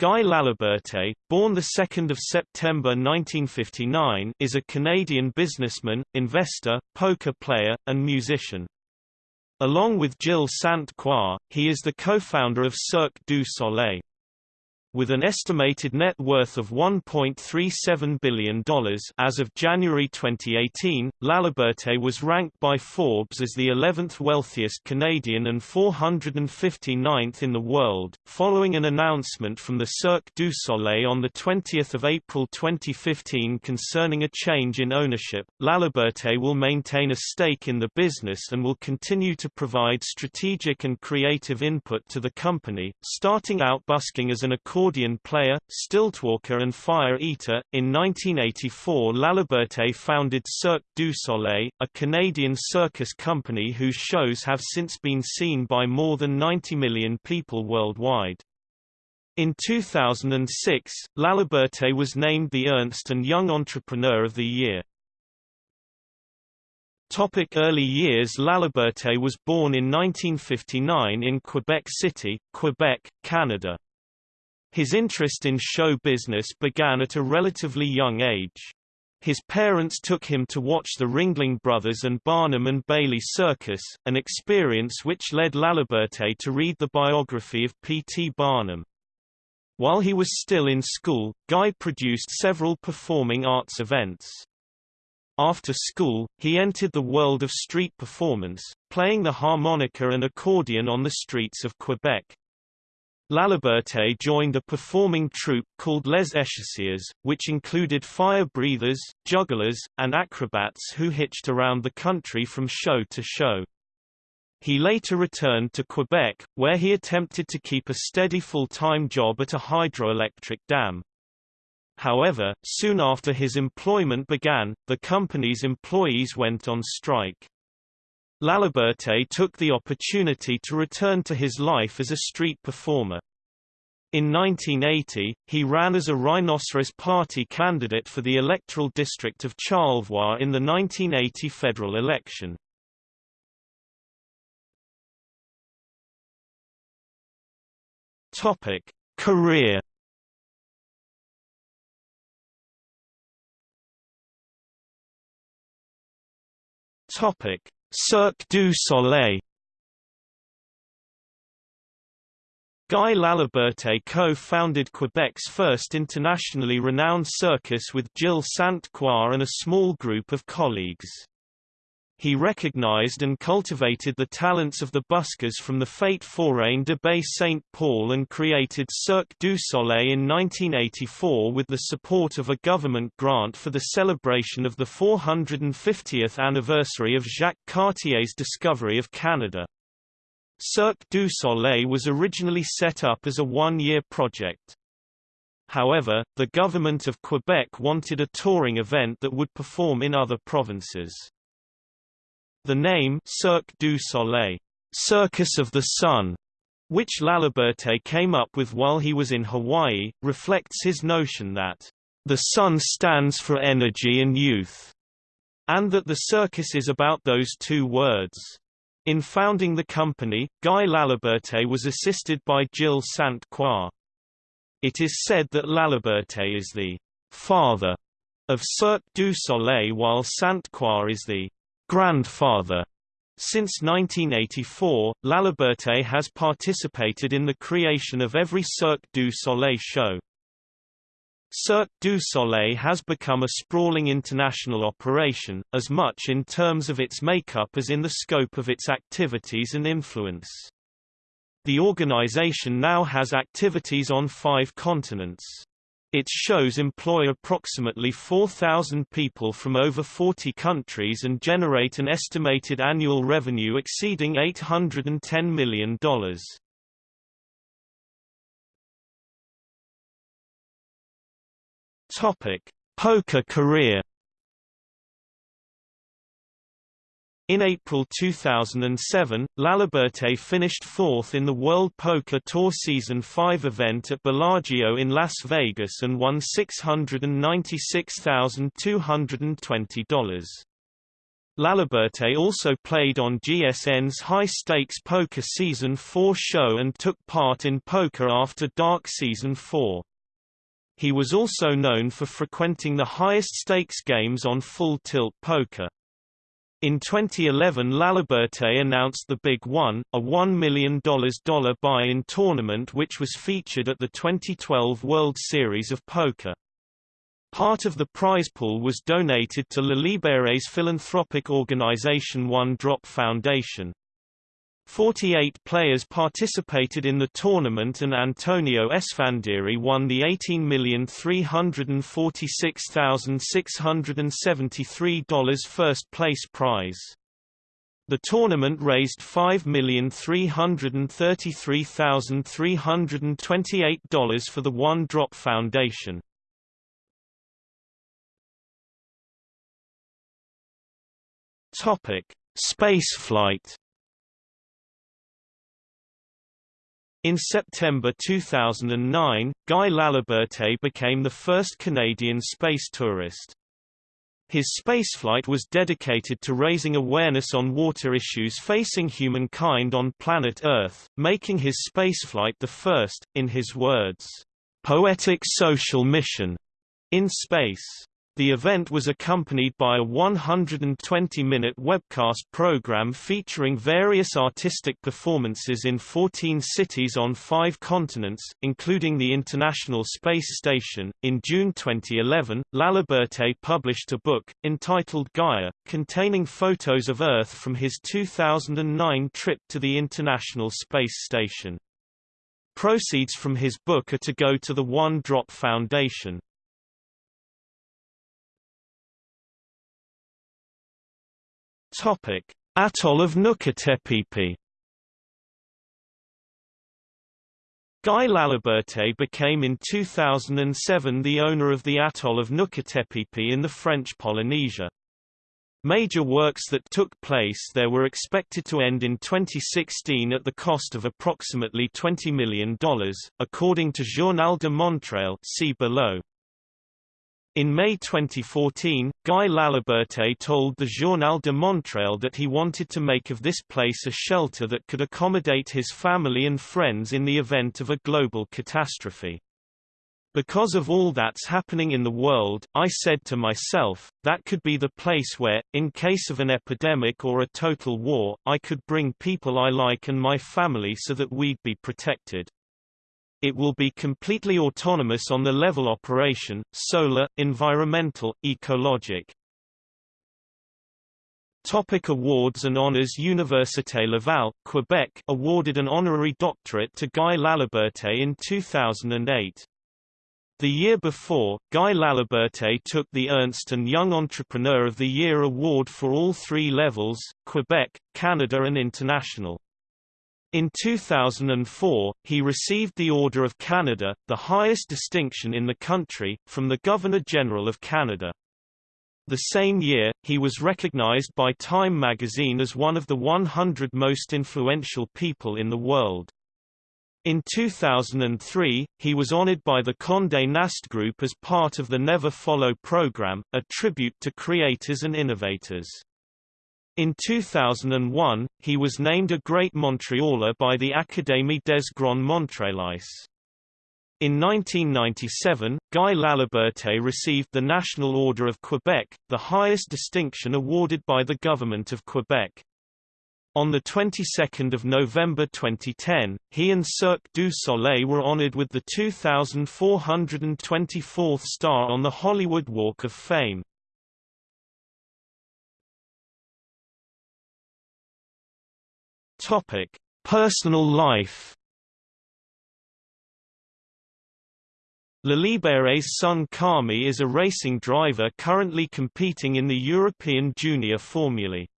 Guy Laliberte, born 2 September 1959 is a Canadian businessman, investor, poker player, and musician. Along with Gilles Sainte-Croix, he is the co-founder of Cirque du Soleil. With an estimated net worth of $1.37 billion as of January 2018, Laliberte was ranked by Forbes as the 11th wealthiest Canadian and 459th in the world, following an announcement from the Cirque du Soleil on 20 April 2015 concerning a change in ownership. Laliberte will maintain a stake in the business and will continue to provide strategic and creative input to the company, starting out busking as an accordion player, stiltwalker and fire eater. In 1984 Laliberte founded Cirque du Soleil, a Canadian circus company whose shows have since been seen by more than 90 million people worldwide. In 2006, Laliberte was named the Ernst & Young Entrepreneur of the Year. Topic early years Laliberte was born in 1959 in Quebec City, Quebec, Canada. His interest in show business began at a relatively young age. His parents took him to watch the Ringling Brothers and Barnum and Bailey Circus, an experience which led Laliberte to read the biography of P. T. Barnum. While he was still in school, Guy produced several performing arts events. After school, he entered the world of street performance, playing the harmonica and accordion on the streets of Quebec. Laliberte joined a performing troupe called Les Échassiers, which included fire breathers, jugglers, and acrobats who hitched around the country from show to show. He later returned to Quebec, where he attempted to keep a steady full-time job at a hydroelectric dam. However, soon after his employment began, the company's employees went on strike. Laliberte took the opportunity to return to his life as a street performer. In 1980, he ran as a Rhinoceros Party candidate for the electoral district of Charlevoix in the 1980 federal election. Topic: Career Topic: Cirque du Soleil Guy Laliberte co-founded Quebec's first internationally renowned circus with Gilles Sainte-Croix and a small group of colleagues. He recognized and cultivated the talents of the buskers from the Fête Foraine de Bay Saint Paul and created Cirque du Soleil in 1984 with the support of a government grant for the celebration of the 450th anniversary of Jacques Cartier's discovery of Canada. Cirque du Soleil was originally set up as a one-year project. However, the government of Quebec wanted a touring event that would perform in other provinces. The name Cirque du Soleil, Circus of the Sun, which Laliberte came up with while he was in Hawaii, reflects his notion that the sun stands for energy and youth, and that the circus is about those two words. In founding the company, Guy Laliberte was assisted by Gilles Sainte-Croix. It is said that Laliberte is the father of Cirque du Soleil while Sainte-Croix is the grandfather. Since 1984, Laliberte has participated in the creation of every Cirque du Soleil show. Cirque du Soleil has become a sprawling international operation, as much in terms of its makeup as in the scope of its activities and influence. The organization now has activities on five continents. Its shows employ approximately 4,000 people from over 40 countries and generate an estimated annual revenue exceeding $810 million. Topic: Poker career In April 2007, Laliberte finished fourth in the World Poker Tour Season 5 event at Bellagio in Las Vegas and won $696,220. Laliberte also played on GSN's High Stakes Poker Season 4 show and took part in Poker After Dark Season 4. He was also known for frequenting the highest stakes games on Full Tilt Poker. In 2011 Laliberte announced the Big One, a $1 million buy-in tournament which was featured at the 2012 World Series of Poker. Part of the prize pool was donated to Laliberte's philanthropic organization One Drop Foundation. 48 players participated in the tournament and Antonio Esfandiari won the $18,346,673 first place prize. The tournament raised $5,333,328 for the One Drop Foundation. Topic: Spaceflight. In September 2009, Guy Laliberte became the first Canadian space tourist. His spaceflight was dedicated to raising awareness on water issues facing humankind on planet Earth, making his spaceflight the first, in his words, "...poetic social mission," in space. The event was accompanied by a 120-minute webcast program featuring various artistic performances in 14 cities on five continents, including the International Space Station. In June 2011, Laliberte published a book, entitled Gaia, containing photos of Earth from his 2009 trip to the International Space Station. Proceeds from his book are to go to the One Drop Foundation. Atoll of Nukutepipi. Guy Laliberte became in 2007 the owner of the atoll of Nukutepipi in the French Polynesia. Major works that took place there were expected to end in 2016 at the cost of approximately $20 million, according to Journal de Montréal see below. In May 2014, Guy Laliberte told the Journal de Montréal that he wanted to make of this place a shelter that could accommodate his family and friends in the event of a global catastrophe. Because of all that's happening in the world, I said to myself, that could be the place where, in case of an epidemic or a total war, I could bring people I like and my family so that we'd be protected. It will be completely autonomous on the level operation, solar, environmental, ecologic. Topic awards and honors Université Laval, Quebec awarded an honorary doctorate to Guy Laliberte in 2008. The year before, Guy Laliberte took the Ernst & Young Entrepreneur of the Year award for all three levels, Quebec, Canada and International. In 2004, he received the Order of Canada, the highest distinction in the country, from the Governor-General of Canada. The same year, he was recognized by Time magazine as one of the 100 most influential people in the world. In 2003, he was honored by the Condé Nast Group as part of the Never Follow program, a tribute to creators and innovators. In 2001, he was named a Great Montrealer by the Académie des Grands Montréalais. In 1997, Guy Laliberte received the National Order of Quebec, the highest distinction awarded by the Government of Quebec. On the 22nd of November 2010, he and Cirque du Soleil were honored with the 2424th star on the Hollywood Walk of Fame. Topic: Personal life. Laliberte's son Kami is a racing driver currently competing in the European Junior Formulae.